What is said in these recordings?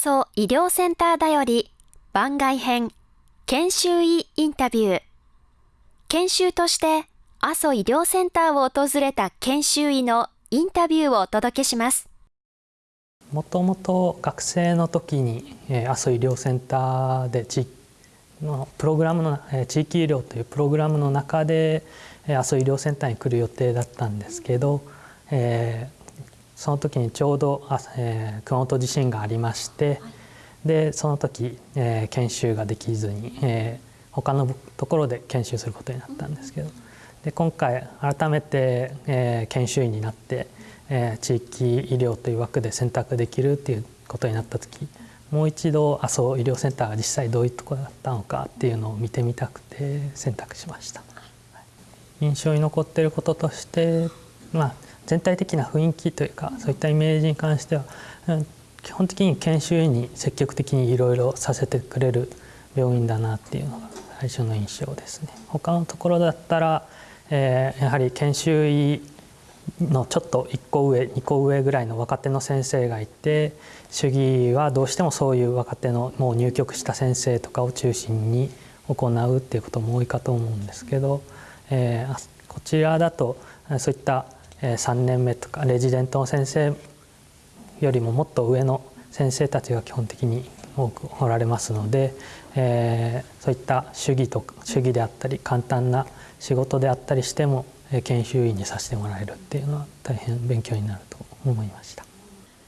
阿蘇医療センターだより番外編研修医インタビュー。研修として阿蘇医療センターを訪れた研修医のインタビューをお届けします。もともと学生の時に阿蘇医療センターで地のプログラムの地域医療というプログラムの中で阿蘇医療センターに来る予定だったんですけど、えー、その時にちょうど、えー、熊本地震がありまして、でその時、えー、研修ができずに、えー、他のところで研修することになったんですけどで今回改めて、えー、研修医になって、えー、地域医療という枠で選択できるっていうことになった時もう一度阿蘇医療センターが実際どういうところだったのかっていうのを見てみたくて選択しました。印象に残っていることとして、まあ、全体的な雰囲気というかそういったイメージに関しては、基本的に研修医に積極的にいろいろさせてくれる病院だなっていうのが最初の印象ですね。他のところだったら、えー、やはり研修医のちょっと1個上2個上ぐらいの若手の先生がいて主義はどうしてもそういう若手のもう入局した先生とかを中心に行うっていうことも多いかと思うんですけどえー、こちらだとそういった3年目とかレジデントの先生よりももっと上の先生たちが基本的に多くおられますので、えー、そういった主義とか主義であったり簡単な仕事であったりしても研修医にさせてもらえるっていうのは大変勉強になると思いました。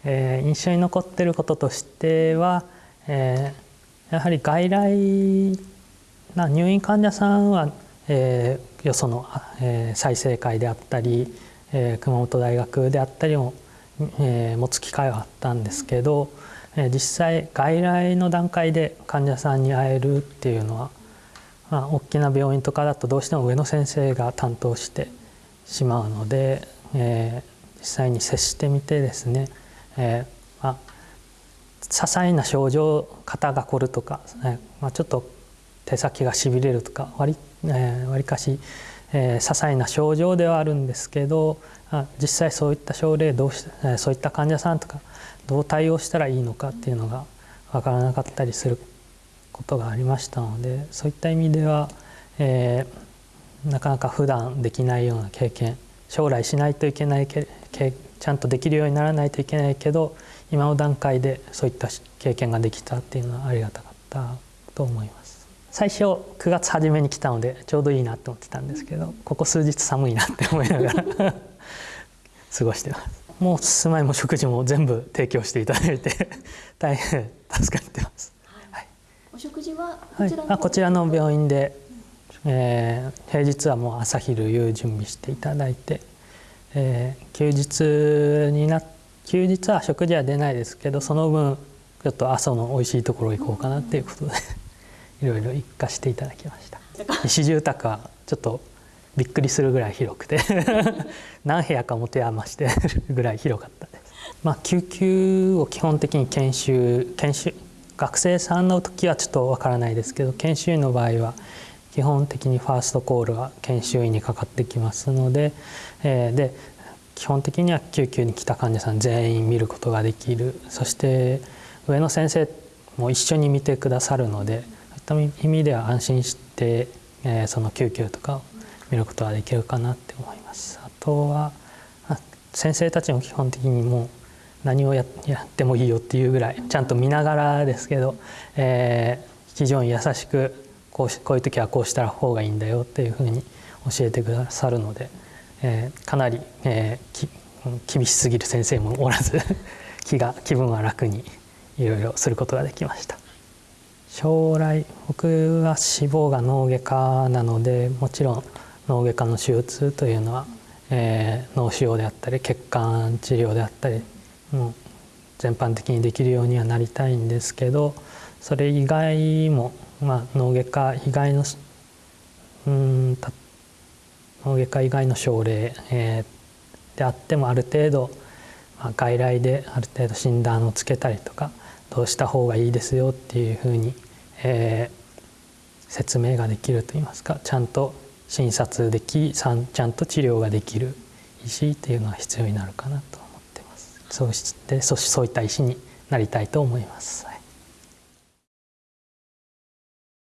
えー、印象に残ってることとしては、えー、やはり外来な入院患者さんはえー、よその、えー、再生会であったり、え、熊本大学であったりも、え、持つ機会はあったんですけど、え、実際外来の段階で患者さんに会えるっていうのは、まあ、大きな病院とかだとどうしても上の先生が担当してしまうので、え、実際に接してみてですね、えーまあ、些細な症状肩が凝るとか、ねまあ、ちょっと手先がしびれるとか割えー、わりかし、えー、些細な症状ではあるんですけどあ実際そういった症例どうし、えー、そういった患者さんとかどう対応したらいいのかっていうのが分からなかったりすることがありましたのでそういった意味では、えー、なかなか普段できないような経験将来しないといけないけちゃんとできるようにならないといけないけど今の段階でそういった経験ができたっていうのはありがたかったと思います。最初9月初めに来たのでちょうどいいなと思ってたんですけどここ数日寒いなって思いながら 過ごしてます。もう住まいも食事も全部提供していただいて大変助かってます、はい、お食事はこちらの,、はい、ちらの病院で、えー、平日はもう朝昼夕準備していただいて、えー、休日にな休日は食事は出ないですけどその分ちょっと阿蘇の美味しいところ行こうかなっていうことでいろいろ一家していただきました。石住宅はちょっとびっくりするぐらい広くて 何部屋か持て余してるぐらい広かったです。まあ救急を基本的に研修研修学生さんの時はちょっとわからないですけど研修医の場合は基本的にファーストコールは研修医にかかってきますので、えー、で基本的には救急に来た患者さん全員見ることができる。そして上の先生も一緒に見てくださるのでた意味では安心して、えー、その救急とかを見ることができるかなって思います。あとは先生たちも基本的にもう何をやってもいいよっていうぐらいちゃんと見ながらですけど、えー、非常に優しくこうしこういう時はこうした方がいいんだよっていうふうに教えてくださるので、えー、かなり、えー、厳しすぎる先生もおらず 気が気分は楽にいろいろすることができました。将来僕は志望が脳外科なのでもちろん脳外科の手術というのは、えー、脳腫瘍であったり血管治療であったりもう全般的にできるようにはなりたいんですけどそれ以外も、まあ、脳外科以外のうん脳外科以外の症例、えー、であってもある程度、まあ、外来である程度診断をつけたりとかどうした方がいいですよっていうふうに、えー、説明ができるといいますかちゃんと診察できちゃんと治療ができる医師っていうのは必要になるかなと思ってます。そうしてそそういった医師になりたいと思います。